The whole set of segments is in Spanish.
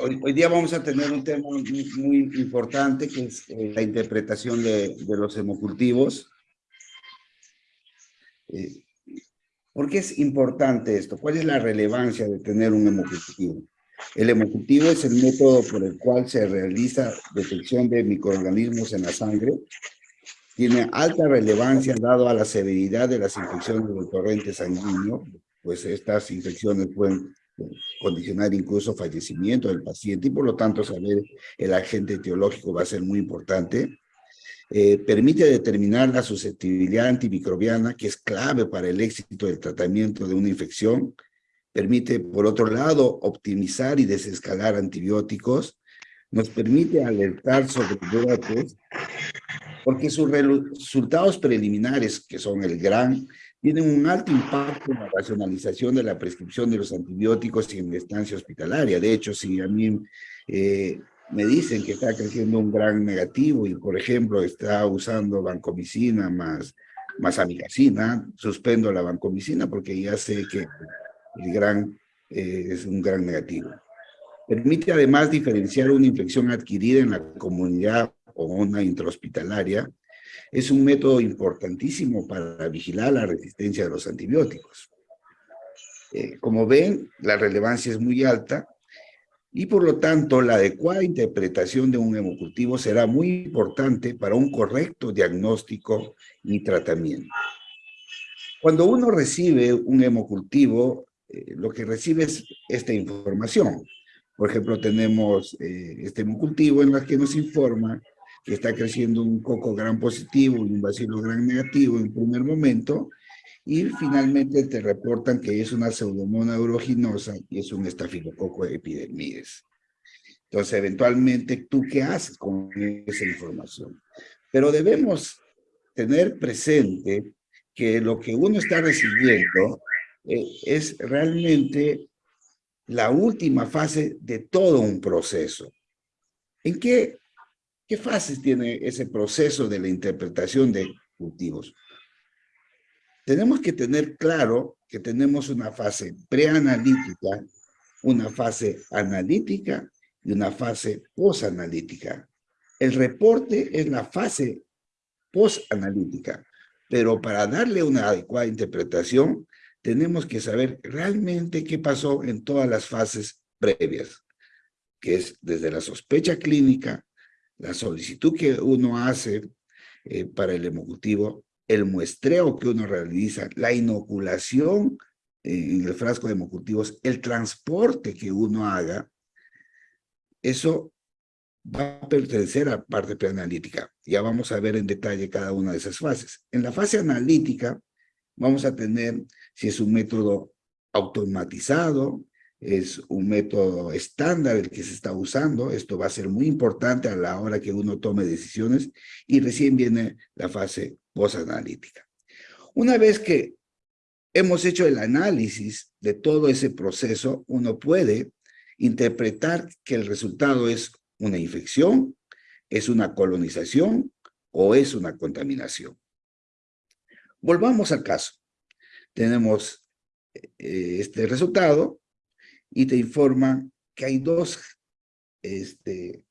Hoy, día vamos a tener un tema muy, importante que es eh, la interpretación de, los hemocultivos. Eh, ¿Por qué es importante esto? ¿Cuál es la relevancia de tener un hemocultivo? El hemocultivo es el método por el cual se realiza detección de microorganismos en la sangre. Tiene alta relevancia dado a la severidad de las infecciones del torrente sanguíneo, pues estas infecciones pueden condicionar incluso fallecimiento del paciente y por lo tanto saber el agente etiológico va a ser muy importante. Eh, permite determinar la susceptibilidad antimicrobiana que es clave para el éxito del tratamiento de una infección. Permite, por otro lado, optimizar y desescalar antibióticos. Nos permite alertar sobre brotes porque sus resultados preliminares, que son el gran tienen un alto impacto en la racionalización de la prescripción de los antibióticos y en la estancia hospitalaria. De hecho, si a mí eh, me dicen que está creciendo un gran negativo y, por ejemplo, está usando vancomicina más, más amigacina, suspendo la vancomicina porque ya sé que el gran eh, es un gran negativo. Permite además diferenciar una infección adquirida en la comunidad o una intrahospitalaria es un método importantísimo para vigilar la resistencia de los antibióticos. Eh, como ven, la relevancia es muy alta y por lo tanto la adecuada interpretación de un hemocultivo será muy importante para un correcto diagnóstico y tratamiento. Cuando uno recibe un hemocultivo, eh, lo que recibe es esta información. Por ejemplo, tenemos eh, este hemocultivo en la que nos informa que está creciendo un coco gran positivo y un bacilo gran negativo en primer momento, y finalmente te reportan que es una pseudomonas aeruginosa y es un estafilococo epidermides. Entonces, eventualmente, ¿tú qué haces con esa información? Pero debemos tener presente que lo que uno está recibiendo eh, es realmente la última fase de todo un proceso. ¿En qué ¿Qué fases tiene ese proceso de la interpretación de cultivos? Tenemos que tener claro que tenemos una fase preanalítica, una fase analítica y una fase posanalítica. El reporte es la fase posanalítica, pero para darle una adecuada interpretación, tenemos que saber realmente qué pasó en todas las fases previas, que es desde la sospecha clínica, la solicitud que uno hace eh, para el hemocultivo, el muestreo que uno realiza, la inoculación en el frasco de hemocultivos, el transporte que uno haga, eso va a pertenecer a parte preanalítica. Ya vamos a ver en detalle cada una de esas fases. En la fase analítica vamos a tener si es un método automatizado, es un método estándar el que se está usando. Esto va a ser muy importante a la hora que uno tome decisiones y recién viene la fase posanalítica. Una vez que hemos hecho el análisis de todo ese proceso, uno puede interpretar que el resultado es una infección, es una colonización o es una contaminación. Volvamos al caso. Tenemos eh, este resultado y te informa que hay dos, este,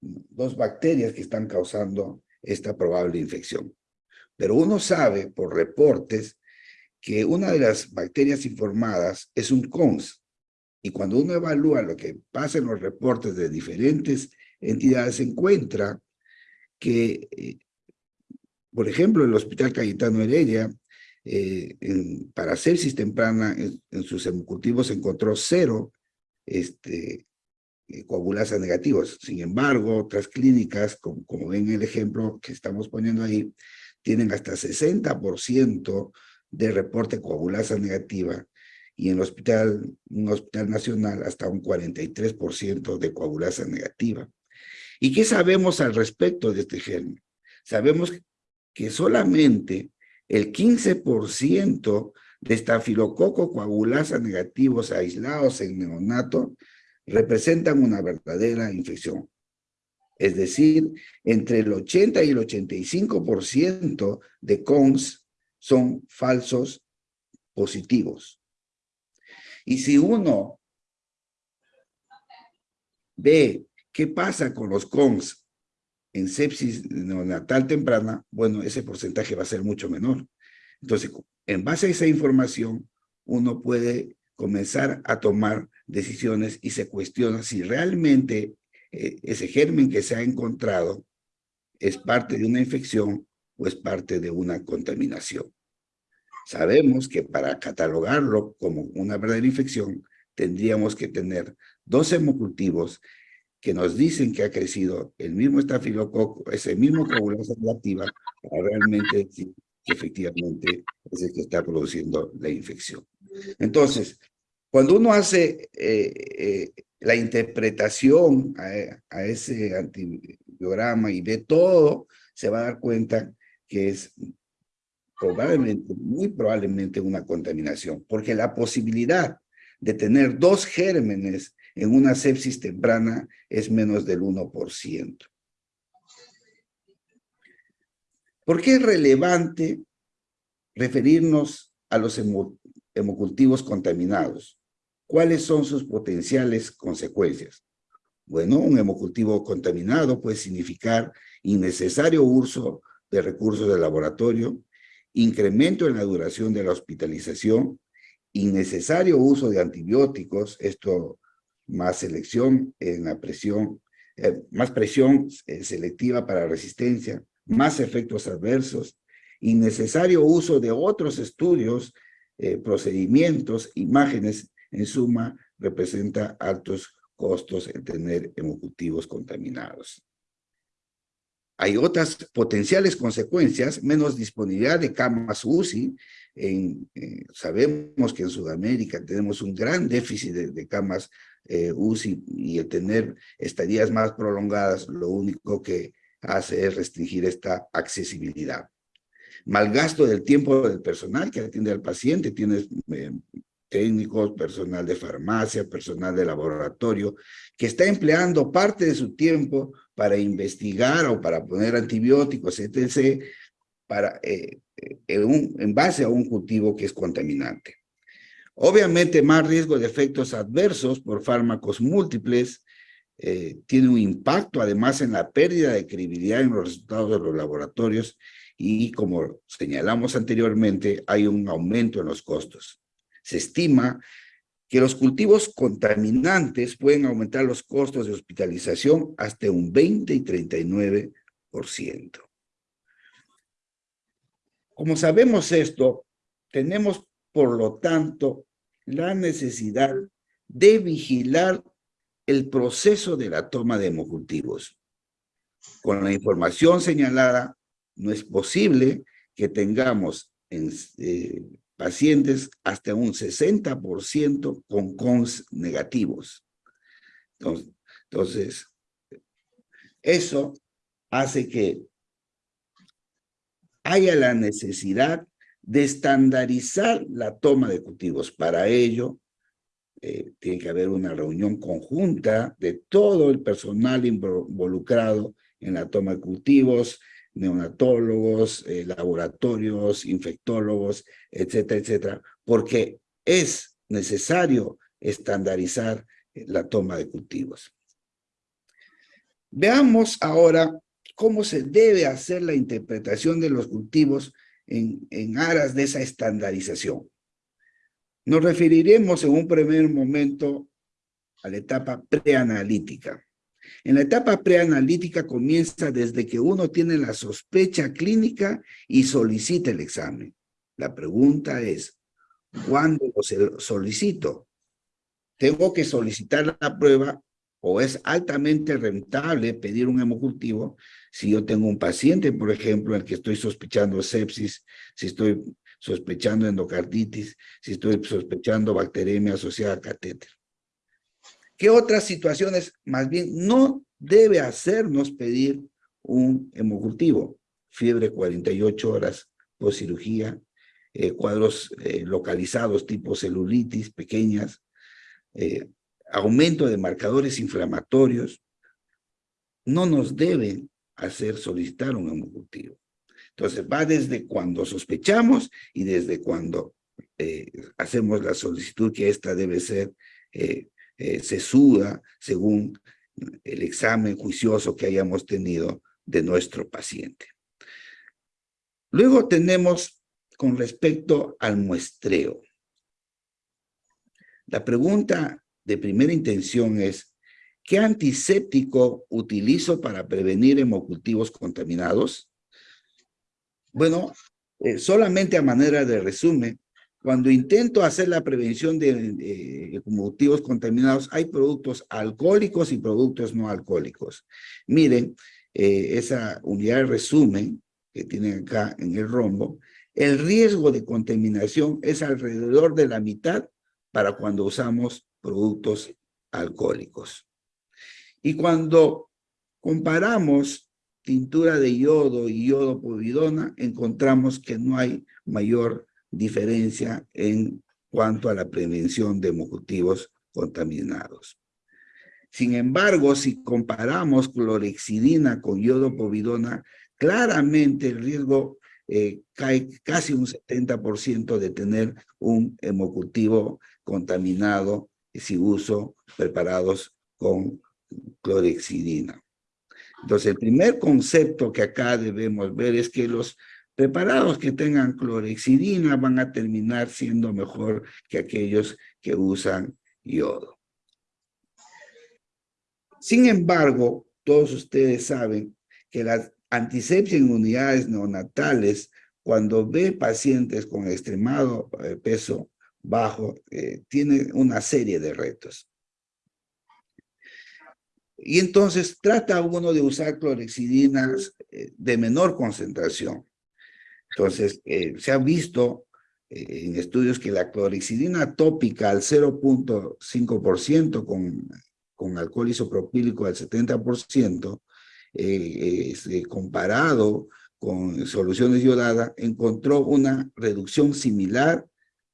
dos bacterias que están causando esta probable infección. Pero uno sabe por reportes que una de las bacterias informadas es un CONS. Y cuando uno evalúa lo que pasa en los reportes de diferentes entidades, se encuentra que, eh, por ejemplo, el Hospital Cayetano Heredia eh, para sepsis temprana en, sus hemocultivos encontró cero este, eh, coagulasas negativos. Sin embargo, otras clínicas, como, como ven el ejemplo que estamos poniendo ahí, tienen hasta 60% de reporte coagulasa negativa y en el hospital, un hospital nacional hasta un 43% de coagulasa negativa. ¿Y qué sabemos al respecto de este germen? Sabemos que solamente el 15% de estafilococo coagulasa negativos aislados en neonato representan una verdadera infección. Es decir, entre el 80 y el 85% de CONS son falsos positivos. Y si uno ve qué pasa con los CONS en sepsis neonatal temprana, bueno, ese porcentaje va a ser mucho menor. Entonces, en base a esa información, uno puede comenzar a tomar decisiones y se cuestiona si realmente eh, ese germen que se ha encontrado es parte de una infección o es parte de una contaminación. Sabemos que para catalogarlo como una verdadera infección, tendríamos que tener dos hemocultivos que nos dicen que ha crecido el mismo estafilococo, ese mismo coagulación reactiva, para realmente decir que efectivamente es el que está produciendo la infección. Entonces, cuando uno hace eh, eh, la interpretación a, a, ese antibiograma y ve todo, se va a dar cuenta que es probablemente, muy probablemente una contaminación, porque la posibilidad de tener dos gérmenes en una sepsis temprana es menos del 1%. ¿Por qué es relevante referirnos a los hemocultivos contaminados? ¿Cuáles son sus potenciales consecuencias? Bueno, un hemocultivo contaminado puede significar innecesario uso de recursos de laboratorio, incremento en la duración de la hospitalización, innecesario uso de antibióticos, esto más selección en la presión, eh, más presión eh, selectiva para resistencia, más efectos adversos, innecesario uso de otros estudios, eh, procedimientos, imágenes, en suma, representa altos costos en tener hemocultivos contaminados. Hay otras potenciales consecuencias, menos disponibilidad de camas UCI. Sabemos que en Sudamérica tenemos un gran déficit de, camas eh, y el tener estadías más prolongadas lo único que hace es restringir esta accesibilidad. Mal gasto del tiempo del personal que atiende al paciente, tienes eh, técnicos, personal de farmacia, personal de laboratorio, que está empleando parte de su tiempo para investigar o para poner antibióticos, etc., para, eh, eh, en, base a un cultivo que es contaminante. Obviamente, más riesgo de efectos adversos por fármacos múltiples, eh, tiene un impacto además en la pérdida de credibilidad en los resultados de los laboratorios y como señalamos anteriormente, hay un aumento en los costos. Se estima que los cultivos contaminantes pueden aumentar los costos de hospitalización hasta un 20 y 39%. Como sabemos esto, tenemos por lo tanto la necesidad de vigilar el proceso de la toma de hemocultivos. Con la información señalada, no es posible que tengamos en, eh, pacientes hasta un 60% con CONS negativos. Entonces, eso hace que haya la necesidad de estandarizar la toma de cultivos. Para ello, eh, tiene que haber una reunión conjunta de todo el personal involucrado en la toma de cultivos, neonatólogos, eh, laboratorios, infectólogos, etcétera, etcétera, porque es necesario estandarizar eh, la toma de cultivos. Veamos ahora cómo se debe hacer la interpretación de los cultivos en, aras de esa estandarización. Nos referiremos en un primer momento a la etapa preanalítica. En la etapa preanalítica comienza desde que uno tiene la sospecha clínica y solicita el examen. La pregunta es, ¿cuándo lo solicito? ¿Tengo que solicitar la prueba o es altamente rentable pedir un hemocultivo si yo tengo un paciente, por ejemplo, en el que estoy sospechando sepsis, si estoy sospechando endocarditis, si estoy sospechando bacteremia asociada a catéter? ¿Qué otras situaciones más bien no debe hacernos pedir un hemocultivo? Fiebre 48 horas post cirugía, eh, cuadros eh, localizados tipo celulitis pequeñas, eh, aumento de marcadores inflamatorios, no nos deben hacer solicitar un hemocultivo. Entonces va desde cuando sospechamos y desde cuando hacemos la solicitud que esta debe ser eh, se suda según el examen juicioso que hayamos tenido de nuestro paciente. Luego tenemos con respecto al muestreo. La pregunta de primera intención es, ¿qué antiséptico utilizo para prevenir hemocultivos contaminados? Bueno, eh, solamente a manera de resumen, cuando intento hacer la prevención de, hemocultivos contaminados, hay productos alcohólicos y productos no alcohólicos. Miren, eh, esa unidad de resumen que tienen acá en el rombo, el riesgo de contaminación es alrededor de la mitad para cuando usamos productos alcohólicos. Y cuando comparamos tintura de yodo y yodo povidona, encontramos que no hay mayor diferencia en cuanto a la prevención de hemocultivos contaminados. Sin embargo, si comparamos clorexidina con yodo povidona, claramente el riesgo eh, cae casi un 70% de tener un hemocultivo contaminado si uso preparados con clorexidina. Entonces, el primer concepto que acá debemos ver es que los preparados que tengan clorexidina van a terminar siendo mejor que aquellos que usan yodo. Sin embargo, todos ustedes saben que la antisepsia en unidades neonatales, cuando ve pacientes con extremado eh, peso bajo, eh, tiene una serie de retos. Y entonces trata uno de usar clorexidinas eh, de menor concentración. Entonces, se ha visto en estudios que la clorexidina tópica al 0.5% con con alcohol isopropílico al 70%, eh, eh, comparado con soluciones yodadas, encontró una reducción similar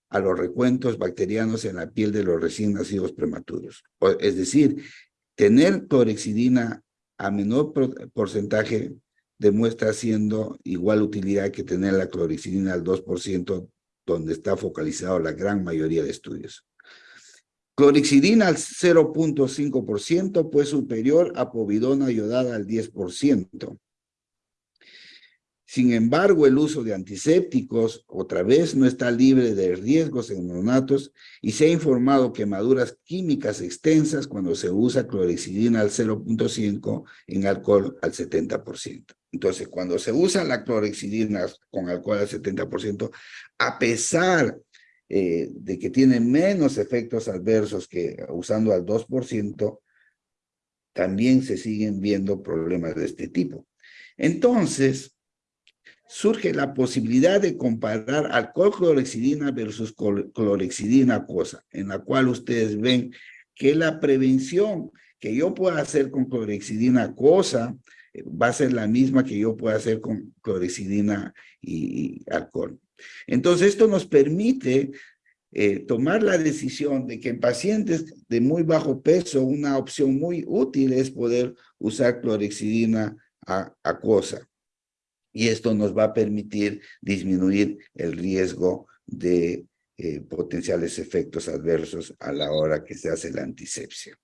a los recuentos bacterianos en la piel de los recién nacidos prematuros. Es decir, tener clorexidina a menor porcentaje demuestra siendo igual utilidad que tener la clorexidina al 2%, donde está focalizado la gran mayoría de estudios. Clorexidina al 0.5%, pues superior a povidona iodada al 10%. Sin embargo, el uso de antisépticos, otra vez, no está libre de riesgos en neonatos y se ha informado quemaduras químicas extensas cuando se usa clorexidina al 0.5 en alcohol al 70%. Entonces, cuando se usa la clorexidina con alcohol al 70%, a pesar eh, de que tiene menos efectos adversos que usando al 2%, también se siguen viendo problemas de este tipo. Entonces, surge la posibilidad de comparar alcohol clorexidina versus clorexidina cosa, en la cual ustedes ven que la prevención que yo pueda hacer con clorexidina cosa eh, va a ser la misma que yo pueda hacer con clorexidina y alcohol. Entonces, esto nos permite eh, tomar la decisión de que en pacientes de muy bajo peso, una opción muy útil es poder usar clorexidina acuosa. Y esto nos va a permitir disminuir el riesgo de eh, potenciales efectos adversos a la hora que se hace la antisepsia.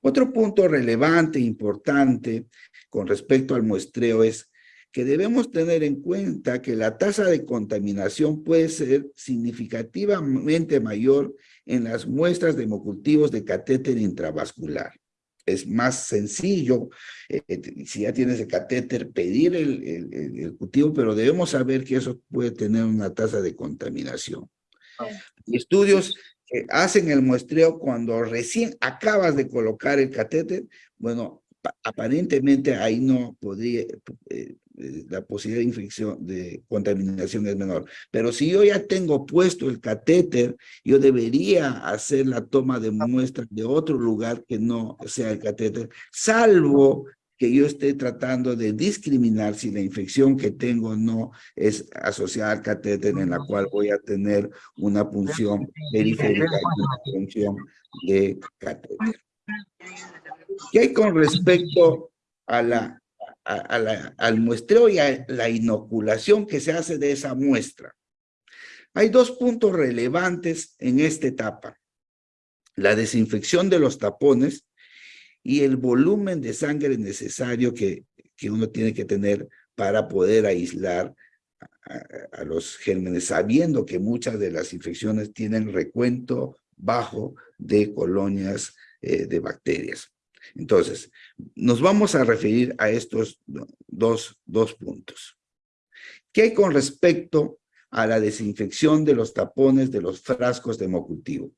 Otro punto relevante, importante, con respecto al muestreo es que debemos tener en cuenta que la tasa de contaminación puede ser significativamente mayor en las muestras de hemocultivos de catéter intravascular. Es más sencillo, eh, si ya tienes el catéter, pedir el, el, cultivo, pero debemos saber que eso puede tener una tasa de contaminación. estudios que hacen el muestreo cuando recién acabas de colocar el catéter, bueno, aparentemente ahí no podría, eh, eh, la posibilidad de infección, de contaminación es menor. Pero si yo ya tengo puesto el catéter, yo debería hacer la toma de muestras de otro lugar que no sea el catéter, salvo que yo esté tratando de discriminar si la infección que tengo no es asociada al catéter en la cual voy a tener una punción periférica y una punción de catéter. ¿Qué hay con respecto a la al muestreo y a la inoculación que se hace de esa muestra. Hay dos puntos relevantes en esta etapa. La desinfección de los tapones y el volumen de sangre necesario que, que uno tiene que tener para poder aislar a, los gérmenes, sabiendo que muchas de las infecciones tienen recuento bajo de colonias eh, de bacterias. Entonces, nos vamos a referir a estos dos, dos puntos. ¿Qué hay con respecto a la desinfección de los tapones de los frascos de hemocultivo?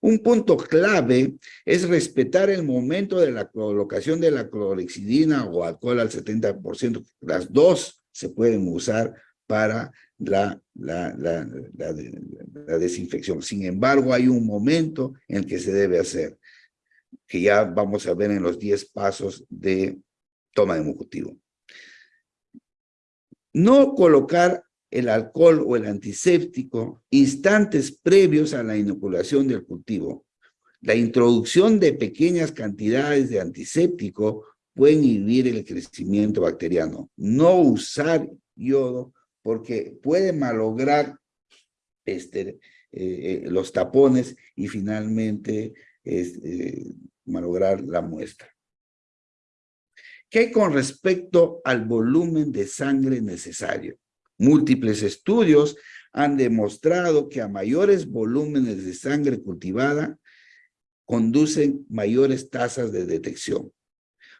Un punto clave es respetar el momento de la colocación de la clorexidina o alcohol al 70%. Las dos se pueden usar para la, la, la, desinfección. Sin embargo, hay un momento en el que se debe hacer, que ya vamos a ver en los 10 pasos de toma de hemocultivo. No colocar el alcohol o el antiséptico instantes previos a la inoculación del cultivo. La introducción de pequeñas cantidades de antiséptico pueden inhibir el crecimiento bacteriano. No usar yodo porque puede malograr este, eh, eh, los tapones y finalmente eh, malograr la muestra. ¿Qué con respecto al volumen de sangre necesario? Múltiples estudios han demostrado que a mayores volúmenes de sangre cultivada conducen mayores tasas de detección.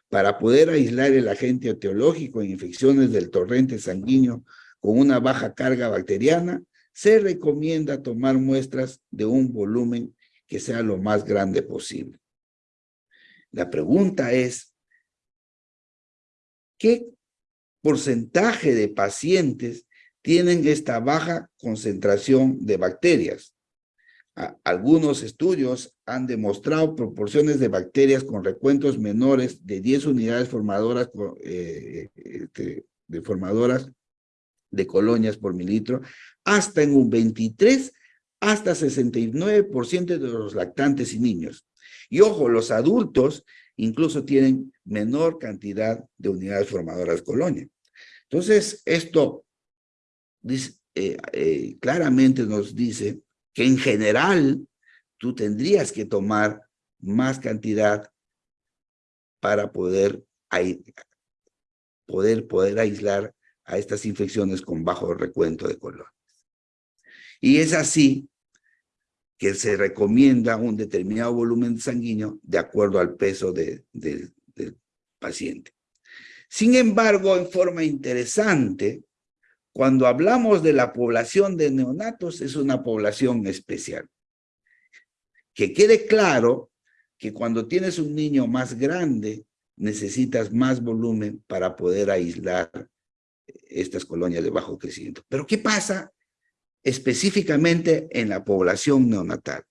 Para poder aislar el agente etiológico en infecciones del torrente sanguíneo con una baja carga bacteriana, se recomienda tomar muestras de un volumen que sea lo más grande posible. La pregunta es, ¿qué porcentaje de pacientes tienen esta baja concentración de bacterias. Algunos estudios han demostrado proporciones de bacterias con recuentos menores de 10 unidades formadoras, eh, este, de formadoras de colonias por mililitro, hasta en un 23 hasta 69% de los lactantes y niños. Y ojo, los adultos incluso tienen menor cantidad de unidades formadoras colonia. Entonces, esto eh, eh, claramente nos dice que en general tú tendrías que tomar más cantidad para poder, poder, poder aislar a estas infecciones con bajo recuento de colonias. Y es así que se recomienda un determinado volumen sanguíneo de acuerdo al peso del paciente. Sin embargo, en forma interesante, cuando hablamos de la población de neonatos, es una población especial. Que quede claro que cuando tienes un niño más grande, necesitas más volumen para poder aislar estas colonias de bajo crecimiento. Pero ¿qué pasa específicamente en la población neonatal?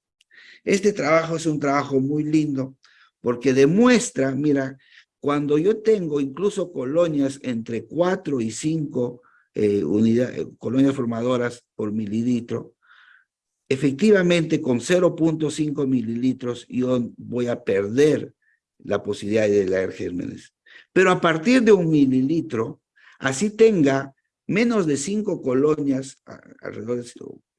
Este trabajo es un trabajo muy lindo porque demuestra, mira, cuando yo tengo incluso colonias entre 4 y 5 eh, eh, colonias formadoras por mililitro, efectivamente con 0.5 mililitros yo voy a perder la posibilidad de leer gérmenes. Pero a partir de un mililitro, así tenga menos de 5 colonias alrededor de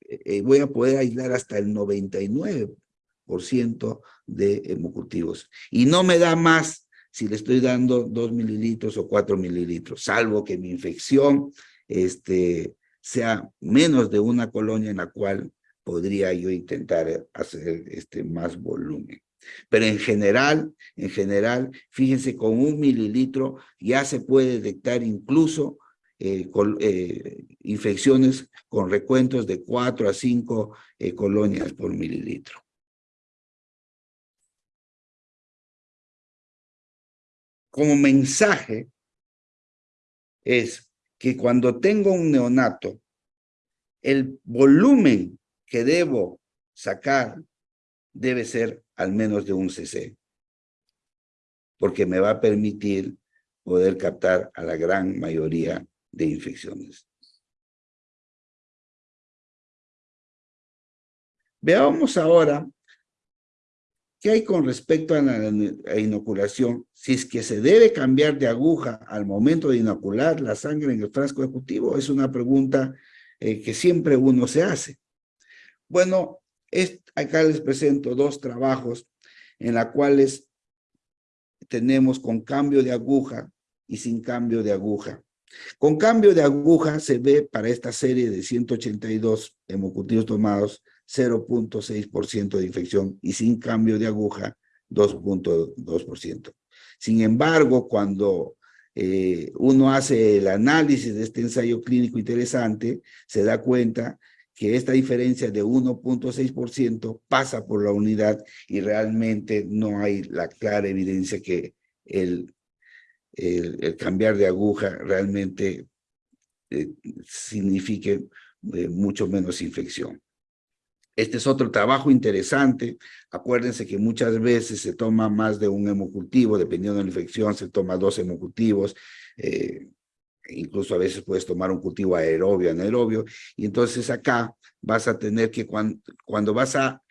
eh, voy a poder aislar hasta el 99% de hemocultivos. Y no me da más si le estoy dando 2 mililitros o 4 mililitros, salvo que mi infección este, sea menos de una colonia en la cual podría yo intentar hacer este, más volumen. Pero en general, en general, fíjense, con un mililitro ya se puede detectar incluso eh, eh, infecciones con recuentos de 4 a 5 eh, colonias por mililitro. Como mensaje es que cuando tengo un neonato, el volumen que debo sacar debe ser al menos de un cc, porque me va a permitir poder captar a la gran mayoría de infecciones. Veamos ahora ¿Qué hay con respecto a la inoculación? Si es que se debe cambiar de aguja al momento de inocular la sangre en el frasco ejecutivo, es una pregunta eh, que siempre uno se hace. Bueno, acá les presento dos trabajos en los cuales tenemos con cambio de aguja y sin cambio de aguja. Con cambio de aguja se ve para esta serie de 182 hemocultivos tomados 0.6% de infección y sin cambio de aguja 2.2%. Sin embargo, cuando eh, uno hace el análisis de este ensayo clínico interesante, se da cuenta que esta diferencia de 1.6% pasa por la unidad y realmente no hay la clara evidencia que el, el, cambiar de aguja realmente eh, signifique eh, mucho menos infección. Este es otro trabajo interesante. Acuérdense que muchas veces se toma más de un hemocultivo, dependiendo de la infección, se toma dos hemocultivos. Eh, incluso a veces puedes tomar un cultivo aerobio, anaerobio. Y entonces acá vas a tener que cuando, vas a,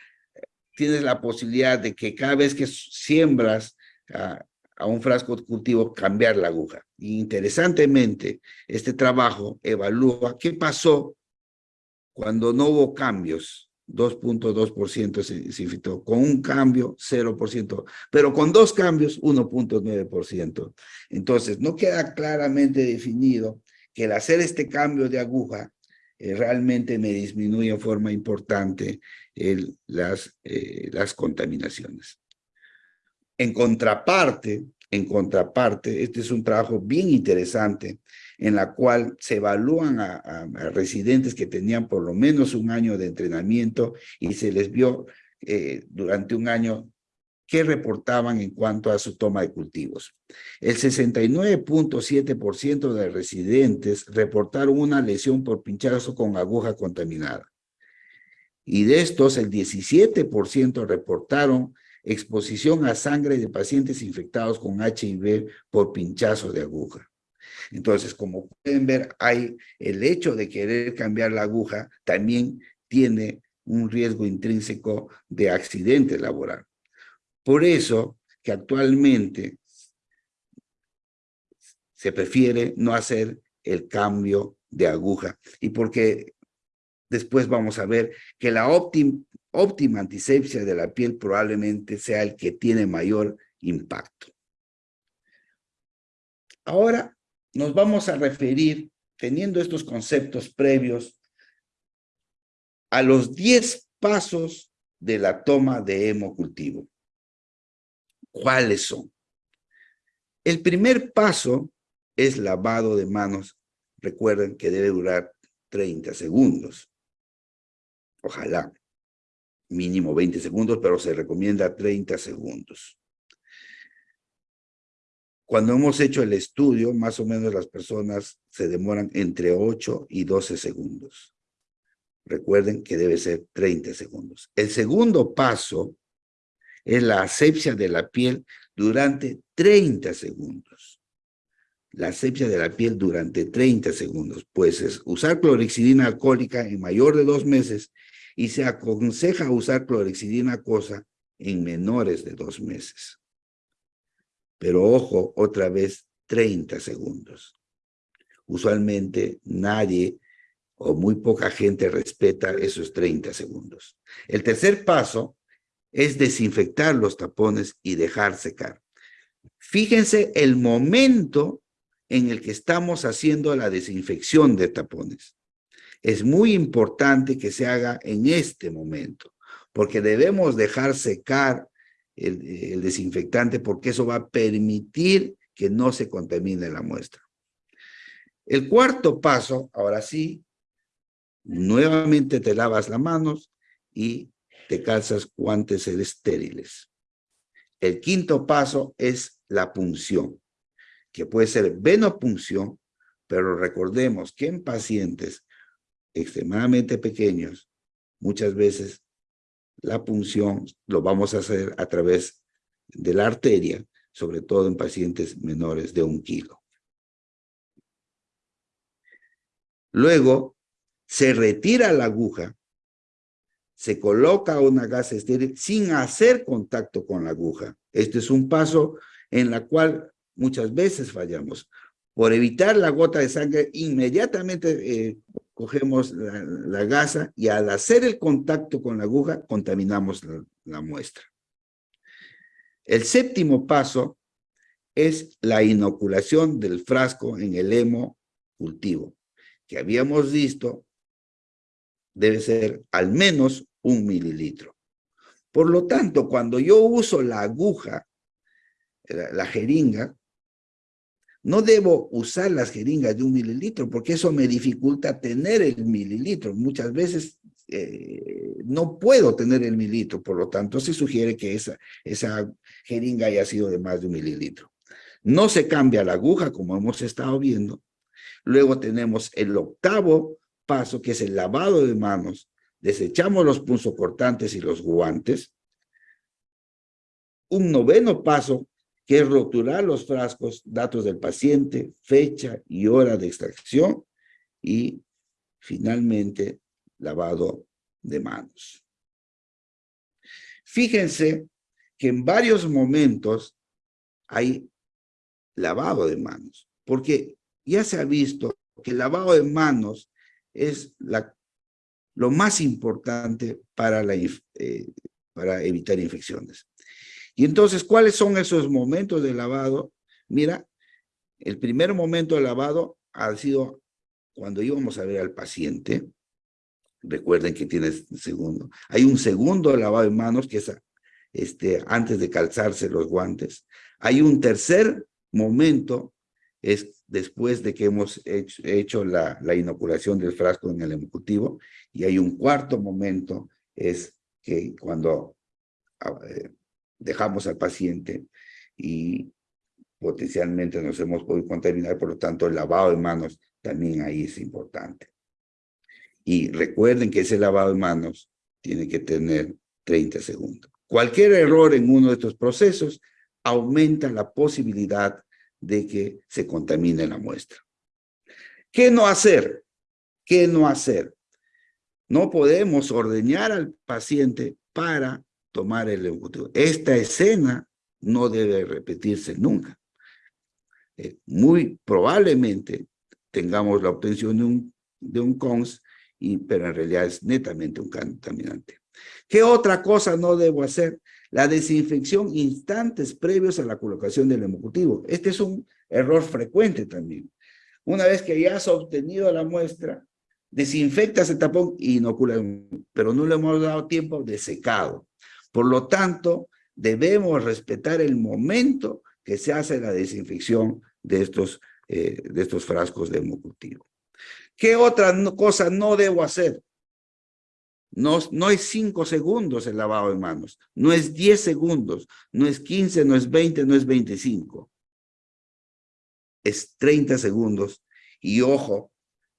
tienes la posibilidad de que cada vez que siembras a, a un frasco cultivo, cambiar la aguja. Interesantemente, este trabajo evalúa qué pasó cuando no hubo cambios 2.2% se, se infectó, con un cambio 0%, pero con dos cambios 1.9%. Entonces, no queda claramente definido que el hacer este cambio de aguja eh, realmente me disminuye en forma importante el, las, eh, las contaminaciones. En contraparte, en contraparte, este es un trabajo bien interesante en la cual se evalúan a, residentes que tenían por lo menos un año de entrenamiento y se les vio eh, durante un año qué reportaban en cuanto a su toma de cultivos. El 69.7% de residentes reportaron una lesión por pinchazo con aguja contaminada. Y de estos, el 17% reportaron exposición a sangre de pacientes infectados con HIV por pinchazo de aguja. Entonces, como pueden ver, hay el hecho de querer cambiar la aguja también tiene un riesgo intrínseco de accidente laboral. Por eso que actualmente se prefiere no hacer el cambio de aguja y porque después vamos a ver que la óptima, antisepsia de la piel probablemente sea el que tiene mayor impacto. Ahora nos vamos a referir, teniendo estos conceptos previos, a los 10 pasos de la toma de hemocultivo. ¿Cuáles son? El primer paso es lavado de manos. Recuerden que debe durar 30 segundos. Ojalá, mínimo 20 segundos, pero se recomienda 30 segundos. Cuando hemos hecho el estudio, más o menos las personas se demoran entre 8 y 12 segundos. Recuerden que debe ser 30 segundos. El segundo paso es la asepsia de la piel durante 30 segundos. La asepsia de la piel durante 30 segundos. Pues es usar clorexidina alcohólica en mayor de dos meses y se aconseja usar clorexidina acosa en menores de dos meses. Pero ojo, otra vez, 30 segundos. Usualmente nadie o muy poca gente respeta esos 30 segundos. El tercer paso es desinfectar los tapones y dejar secar. Fíjense el momento en el que estamos haciendo la desinfección de tapones. Es muy importante que se haga en este momento, porque debemos dejar secar el, desinfectante porque eso va a permitir que no se contamine la muestra. El cuarto paso, ahora sí, nuevamente te lavas las manos y te calzas guantes estériles. El quinto paso es la punción, que puede ser venopunción, pero recordemos que en pacientes extremadamente pequeños, muchas veces la punción lo vamos a hacer a través de la arteria, sobre todo en pacientes menores de un kilo. Luego, se retira la aguja, se coloca una gasa estéril sin hacer contacto con la aguja. Este es un paso en la cual muchas veces fallamos. Por evitar la gota de sangre, inmediatamente eh, cogemos la, gasa y al hacer el contacto con la aguja, contaminamos la, muestra. El séptimo paso es la inoculación del frasco en el hemo cultivo, que habíamos visto debe ser al menos un mililitro. Por lo tanto, cuando yo uso la aguja, la, jeringa, no debo usar las jeringas de un mililitro porque eso me dificulta tener el mililitro. Muchas veces eh, no puedo tener el mililitro, por lo tanto se sugiere que esa, jeringa haya sido de más de un mililitro. No se cambia la aguja como hemos estado viendo. Luego tenemos el octavo paso que es el lavado de manos. Desechamos los punzocortantes y los guantes. Un noveno paso que es rotular los frascos, datos del paciente, fecha y hora de extracción y finalmente lavado de manos. Fíjense que en varios momentos hay lavado de manos, porque ya se ha visto que el lavado de manos es lo más importante para, eh, para evitar infecciones. Y entonces, ¿cuáles son esos momentos de lavado? Mira, el primer momento de lavado ha sido cuando íbamos a ver al paciente, Recuerden que tienes segundo. Hay un segundo lavado de manos que es este, antes de calzarse los guantes. Hay un tercer momento, es después de que hemos hecho, la, la, inoculación del frasco en el ejecutivo. Y hay un cuarto momento, es que cuando ah, eh, dejamos al paciente y potencialmente nos hemos podido contaminar, por lo tanto el lavado de manos también ahí es importante. Y recuerden que ese lavado de manos tiene que tener 30 segundos. Cualquier error en uno de estos procesos aumenta la posibilidad de que se contamine la muestra. ¿Qué no hacer? ¿Qué no hacer? No podemos ordeñar al paciente para tomar el ejecutivo. Esta escena no debe repetirse nunca. Eh, muy probablemente tengamos la obtención de un, de un CONS y, pero en realidad es netamente un contaminante. ¿Qué otra cosa no debo hacer? La desinfección instantes previos a la colocación del hemocutivo. Este es un error frecuente también. Una vez que ya has obtenido la muestra, desinfectas el tapón y inocula, pero no le hemos dado tiempo de secado. Por lo tanto, debemos respetar el momento que se hace la desinfección de estos, eh, de estos frascos de hemocutivo. ¿Qué otra cosa no debo hacer? No, no es cinco segundos el lavado de manos, no es 10 segundos, no es 15, no es 20, no es 25. Es 30 segundos. Y ojo,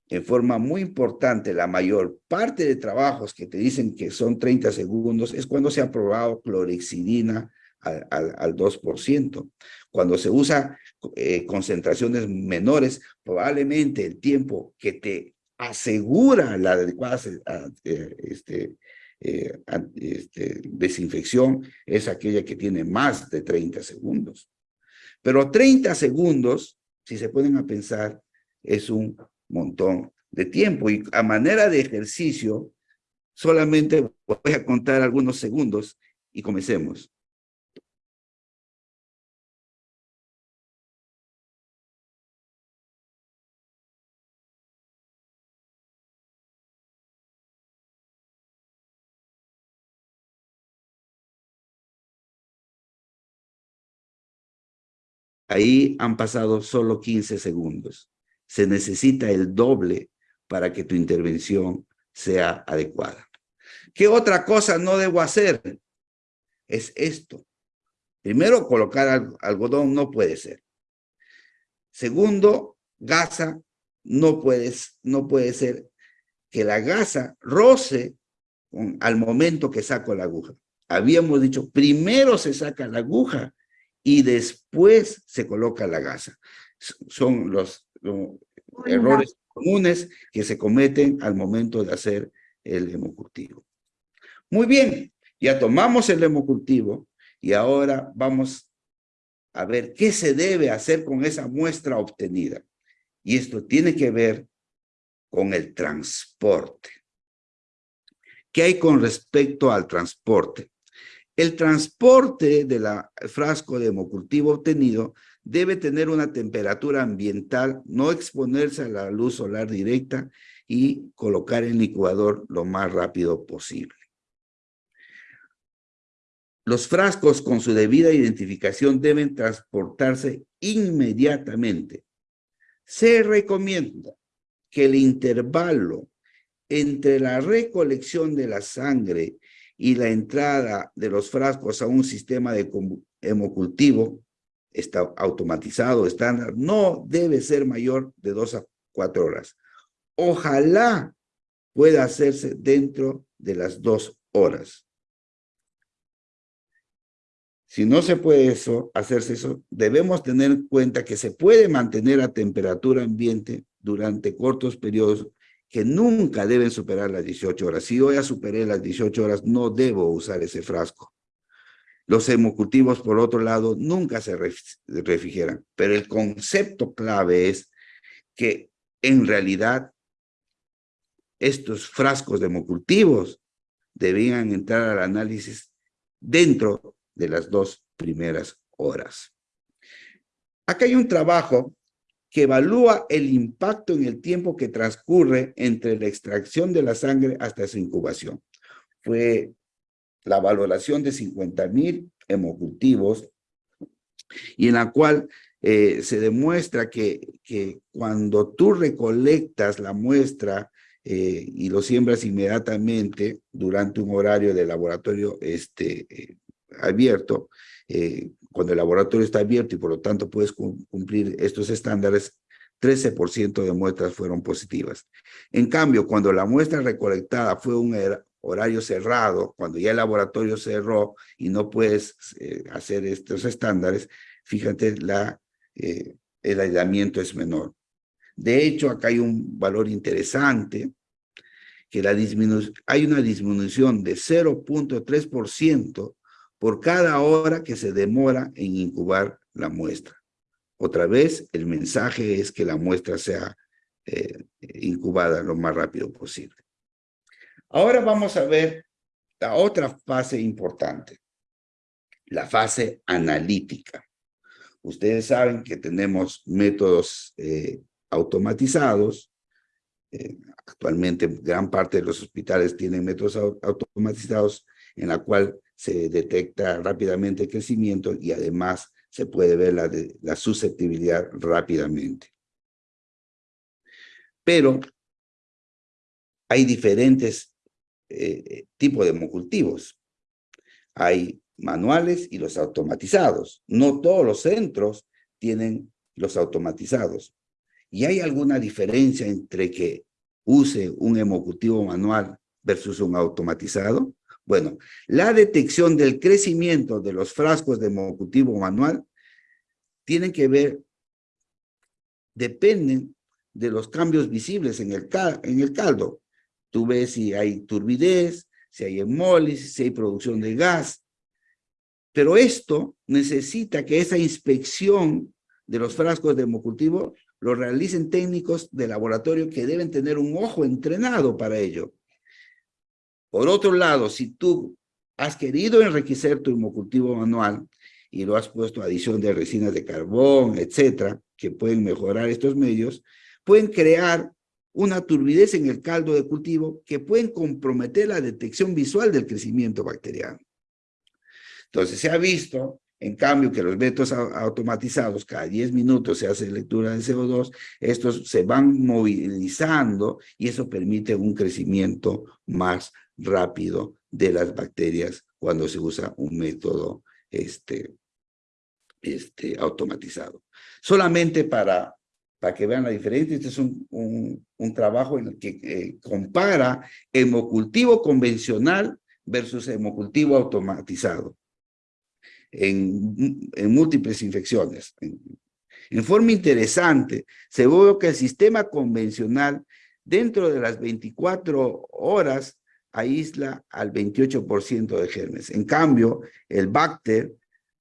en forma muy importante, la mayor parte de trabajos que te dicen que son 30 segundos es cuando se ha probado clorexidina al, al, 2%. Cuando se usa eh, concentraciones menores, probablemente el tiempo que te asegura la adecuada eh, este, eh, este, desinfección es aquella que tiene más de 30 segundos. Pero 30 segundos, si se pueden a pensar, es un montón de tiempo. Y a manera de ejercicio, solamente voy a contar algunos segundos y comencemos. Ahí han pasado solo 15 segundos. Se necesita el doble para que tu intervención sea adecuada. ¿Qué otra cosa no debo hacer? Es esto. Primero, colocar algodón no puede ser. Segundo, gasa no, puedes, no puede ser que la gasa roce al momento que saco la aguja. Habíamos dicho, primero se saca la aguja y después se coloca la gasa. Son los, errores comunes que se cometen al momento de hacer el hemocultivo. Muy bien, ya tomamos el hemocultivo y ahora vamos a ver qué se debe hacer con esa muestra obtenida. Y esto tiene que ver con el transporte. ¿Qué hay con respecto al transporte? El transporte del frasco de hemocultivo obtenido debe tener una temperatura ambiental, no exponerse a la luz solar directa y colocar el licuador lo más rápido posible. Los frascos con su debida identificación deben transportarse inmediatamente. Se recomienda que el intervalo entre la recolección de la sangre y la entrada de los frascos a un sistema de hemocultivo está automatizado, estándar, no debe ser mayor de dos a cuatro horas. Ojalá pueda hacerse dentro de las dos horas. Si no se puede eso, hacerse eso, debemos tener en cuenta que se puede mantener a temperatura ambiente durante cortos periodos que nunca deben superar las 18 horas. Si yo ya superé las 18 horas, no debo usar ese frasco. Los hemocultivos, por otro lado, nunca se refrigeran, pero el concepto clave es que en realidad estos frascos de hemocultivos debían entrar al análisis dentro de las dos primeras horas. Acá hay un trabajo que evalúa el impacto en el tiempo que transcurre entre la extracción de la sangre hasta su incubación. Fue la valoración de 50 mil hemocultivos y en la cual eh, se demuestra que, que, cuando tú recolectas la muestra eh, y lo siembras inmediatamente durante un horario de laboratorio este, eh, abierto, cuando el laboratorio está abierto y por lo tanto puedes cumplir estos estándares, 13% de muestras fueron positivas. En cambio, cuando la muestra recolectada fue un horario cerrado, cuando ya el laboratorio cerró y no puedes eh, hacer estos estándares, fíjate, la, eh, el aislamiento es menor. De hecho, acá hay un valor interesante, que la hay una disminución de 0.3% por cada hora que se demora en incubar la muestra. Otra vez, el mensaje es que la muestra sea eh, incubada lo más rápido posible. Ahora vamos a ver la otra fase importante, la fase analítica. Ustedes saben que tenemos métodos eh, automatizados. Eh, actualmente gran parte de los hospitales tienen métodos automatizados en la cual se detecta rápidamente el crecimiento y además se puede ver la, la susceptibilidad rápidamente. Pero hay diferentes eh, tipos de hemocultivos. Hay manuales y los automatizados. No todos los centros tienen los automatizados. ¿Y hay alguna diferencia entre que use un hemocultivo manual versus un automatizado? Bueno, la detección del crecimiento de los frascos de hemocultivo manual tienen que ver, dependen de los cambios visibles en el, en el caldo. Tú ves si hay turbidez, si hay hemólisis, si hay producción de gas. Pero esto necesita que esa inspección de los frascos de hemocultivo lo realicen técnicos de laboratorio que deben tener un ojo entrenado para ello. Por otro lado, si tú has querido enriquecer tu hemocultivo manual y lo has puesto adición de resinas de carbón, etcétera, que pueden mejorar estos medios, pueden crear una turbidez en el caldo de cultivo que pueden comprometer la detección visual del crecimiento bacteriano. Entonces se ha visto, en cambio, que los métodos automatizados, cada 10 minutos se hace lectura de CO2, estos se van movilizando y eso permite un crecimiento más rápido de las bacterias cuando se usa un método este, este, automatizado. Solamente para, para que vean la diferencia, este es un, un, trabajo en el que eh, compara hemocultivo convencional versus hemocultivo automatizado en, múltiples infecciones. En, en forma interesante, se ve que el sistema convencional dentro de las 24 horas aísla al 28% de germes. En cambio, el Bacter,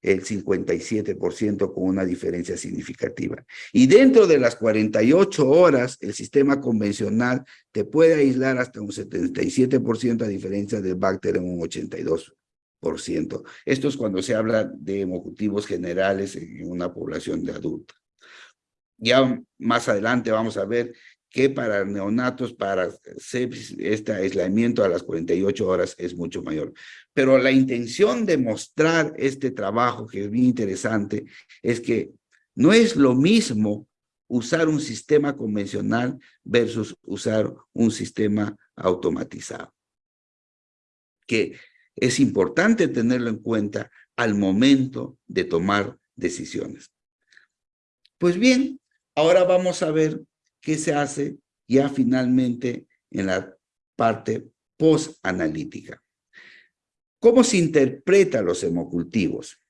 el 57% con una diferencia significativa. Y dentro de las 48 horas, el sistema convencional te puede aislar hasta un 77% a diferencia del Bacter en un 82%. Esto es cuando se habla de hemocultivos generales en una población de adultos. Ya más adelante vamos a ver que para neonatos, para este aislamiento a las 48 horas es mucho mayor. Pero la intención de mostrar este trabajo, que es bien interesante, es que no es lo mismo usar un sistema convencional versus usar un sistema automatizado. Que es importante tenerlo en cuenta al momento de tomar decisiones. Pues bien, ahora vamos a ver qué se hace ya finalmente en la parte post-analítica. ¿Cómo se interpreta los hemocultivos?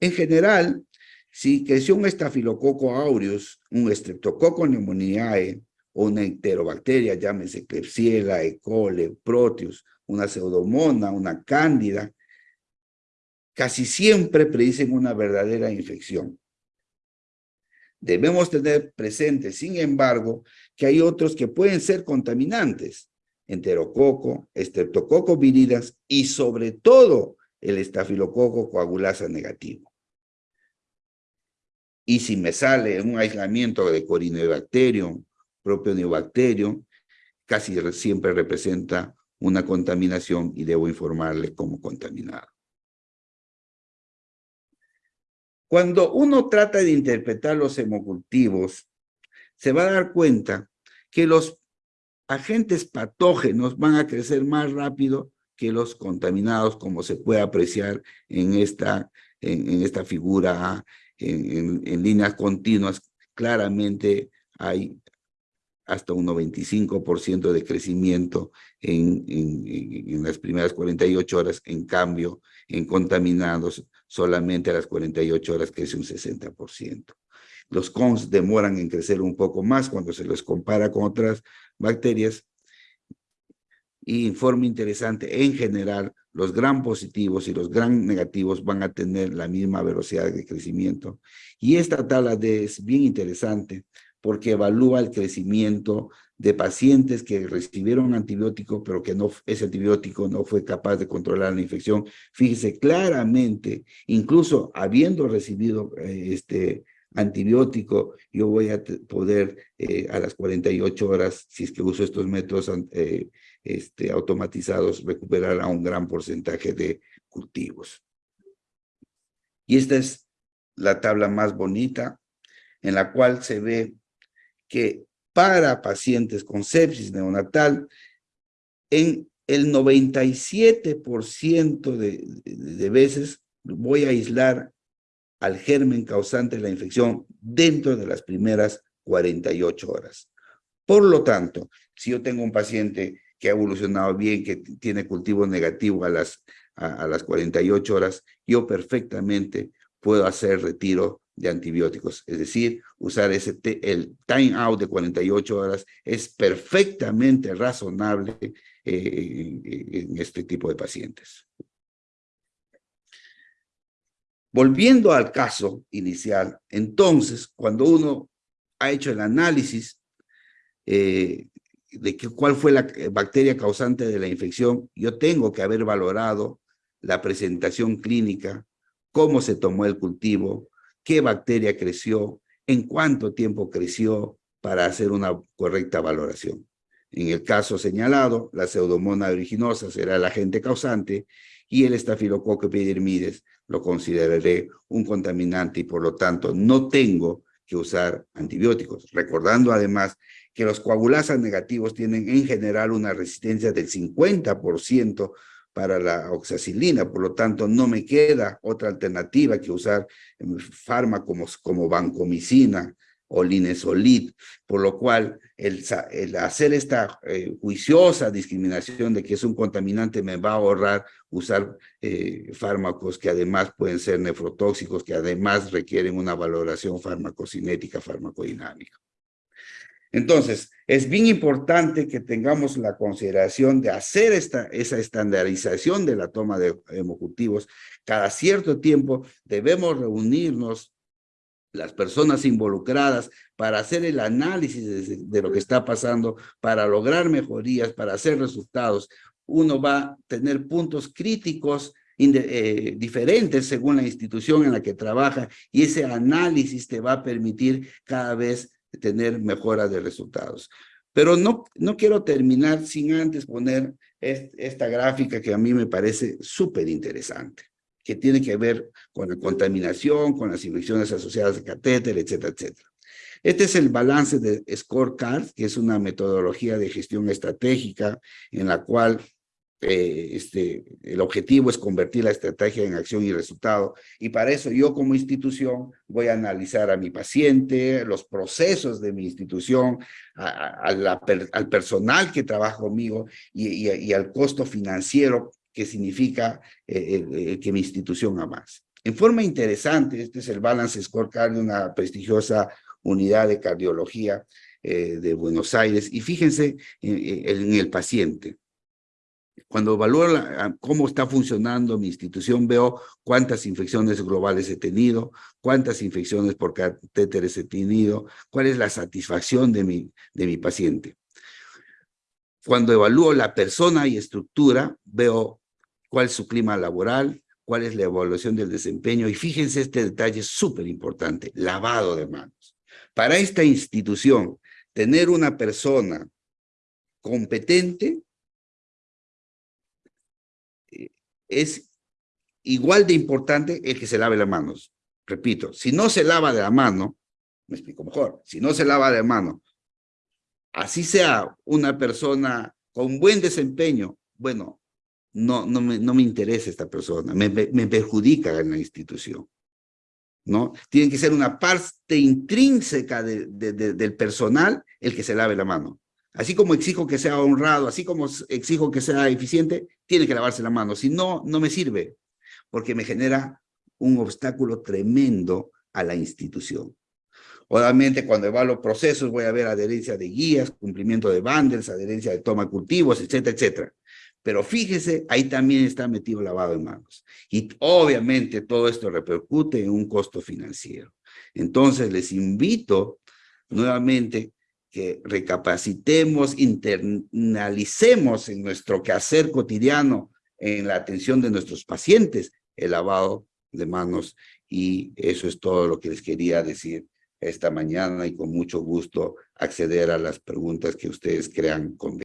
En general, si creció un estafilococo aureus, un streptococo pneumoniae o una enterobacteria, llámese Klebsiella, E. coli, Proteus, una pseudomona, una cándida, casi siempre predicen una verdadera infección. Debemos tener presente, sin embargo, que hay otros que pueden ser contaminantes, enterococo, estreptococo viridas y sobre todo el estafilococo coagulasa negativo. Y si me sale un aislamiento de Corynebacterium, propio neobacterium, casi siempre representa una contaminación y debo informarle como contaminado. Cuando uno trata de interpretar los hemocultivos, se va a dar cuenta que los agentes patógenos van a crecer más rápido que los contaminados, como se puede apreciar en esta, en, esta figura en, líneas continuas, claramente hay hasta un 95% de crecimiento en, en, las primeras 48 horas, en cambio, en contaminados solamente a las 48 horas crece un 60%. Los cons demoran en crecer un poco más cuando se los compara con otras bacterias. Y informe interesante, en general, los gran positivos y los gran negativos van a tener la misma velocidad de crecimiento. Y esta tabla D es bien interesante porque evalúa el crecimiento de pacientes que recibieron antibiótico, pero que no, ese antibiótico no fue capaz de controlar la infección. Fíjese claramente, incluso habiendo recibido eh, este antibiótico, yo voy a poder eh, a las 48 horas, si es que uso estos métodos eh, este, automatizados, recuperar a un gran porcentaje de cultivos. Y esta es la tabla más bonita, en la cual se ve que para pacientes con sepsis neonatal, en el 97% de, de veces voy a aislar al germen causante de la infección dentro de las primeras 48 horas. Por lo tanto, si yo tengo un paciente que ha evolucionado bien, que tiene cultivo negativo a las, a, las 48 horas, yo perfectamente puedo hacer retiro de antibióticos. Es decir, usar ese el time out de 48 horas es perfectamente razonable eh, en este tipo de pacientes. Volviendo al caso inicial, entonces, cuando uno ha hecho el análisis eh, de cuál fue la bacteria causante de la infección, yo tengo que haber valorado la presentación clínica, cómo se tomó el cultivo, qué bacteria creció, en cuánto tiempo creció para hacer una correcta valoración. En el caso señalado, la pseudomonas aeruginosa será el agente causante y el estafilococo epidermides lo consideraré un contaminante y por lo tanto no tengo que usar antibióticos. Recordando además que los coagulasas negativos tienen en general una resistencia del 50% para la oxacilina, por lo tanto no me queda otra alternativa que usar fármacos como vancomicina o linesolid, por lo cual el, hacer esta eh, juiciosa discriminación de que es un contaminante me va a ahorrar usar eh, fármacos que además pueden ser nefrotóxicos, que además requieren una valoración farmacocinética, farmacodinámica. Entonces, es bien importante que tengamos la consideración de hacer esta, esa estandarización de la toma de hemocultivos. Cada cierto tiempo debemos reunirnos las personas involucradas para hacer el análisis de, lo que está pasando, para lograr mejorías, para hacer resultados, uno va a tener puntos críticos eh, diferentes según la institución en la que trabaja y ese análisis te va a permitir cada vez tener mejora de resultados. Pero no, no quiero terminar sin antes poner esta gráfica que a mí me parece súper interesante, que tiene que ver con la contaminación, con las infecciones asociadas a catéter, etcétera, etcétera. Este es el balance de Scorecard, que es una metodología de gestión estratégica en la cual eh, este, el objetivo es convertir la estrategia en acción y resultado. Y para eso yo como institución voy a analizar a mi paciente, los procesos de mi institución, al personal que trabaja conmigo y, al costo financiero que significa eh, que mi institución avance. En forma interesante, este es el Balance Scorecard de una prestigiosa unidad de cardiología eh, de Buenos Aires. Y fíjense en el paciente. Cuando evalúo cómo está funcionando mi institución, veo cuántas infecciones globales he tenido, cuántas infecciones por catéteres he tenido, cuál es la satisfacción de mi, de mi paciente. Cuando evalúo la persona y estructura, veo cuál es su clima laboral, cuál es la evaluación del desempeño, y fíjense este detalle súper importante, lavado de manos. Para esta institución, tener una persona competente es igual de importante el que se lave las manos. Repito, si no se lava de la mano, me explico mejor, si no se lava de la mano, así sea una persona con buen desempeño, bueno, no, no, me, no me interesa esta persona, me, me perjudica en la institución. ¿no? Tiene que ser una parte intrínseca del personal el que se lave la mano. Así como exijo que sea honrado, así como exijo que sea eficiente, tiene que lavarse la mano. Si no, no me sirve, porque me genera un obstáculo tremendo a la institución. Obviamente, cuando evalúo procesos, voy a ver adherencia de guías, cumplimiento de bundles, adherencia de toma cultivos, etcétera, etcétera. Pero fíjese, ahí también está metido lavado de manos. Y obviamente todo esto repercute en un costo financiero. Entonces, les invito nuevamente que recapacitemos, internalicemos en nuestro quehacer cotidiano, en la atención de nuestros pacientes, el lavado de manos. Y eso es todo lo que les quería decir esta mañana y con mucho gusto acceder a las preguntas que ustedes crean convenientes.